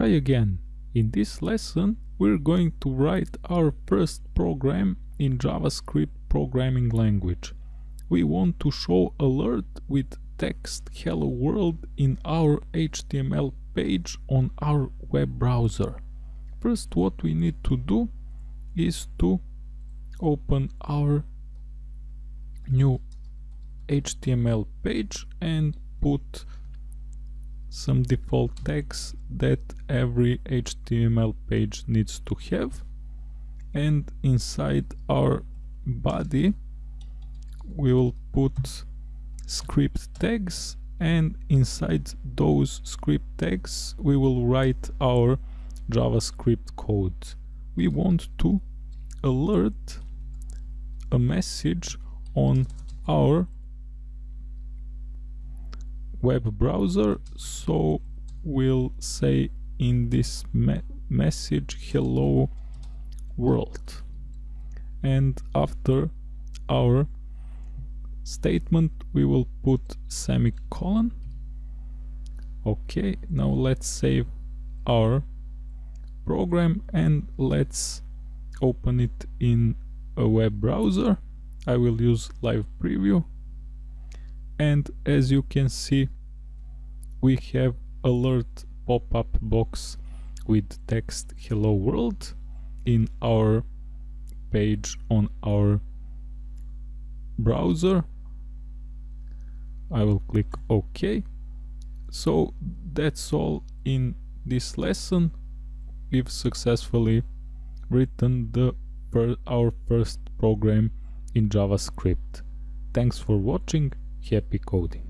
Hi again. In this lesson we're going to write our first program in JavaScript programming language. We want to show alert with text hello world in our HTML page on our web browser. First what we need to do is to open our new HTML page and put some default tags that every HTML page needs to have and inside our body we will put script tags and inside those script tags we will write our JavaScript code. We want to alert a message on our web browser so we'll say in this me message hello world. And after our statement we will put semicolon. Okay now let's save our program and let's open it in a web browser. I will use live preview. And as you can see we have alert pop-up box with text hello world in our page on our browser. I will click OK. So that's all in this lesson. We've successfully written the our first program in JavaScript. Thanks for watching. Happy coding!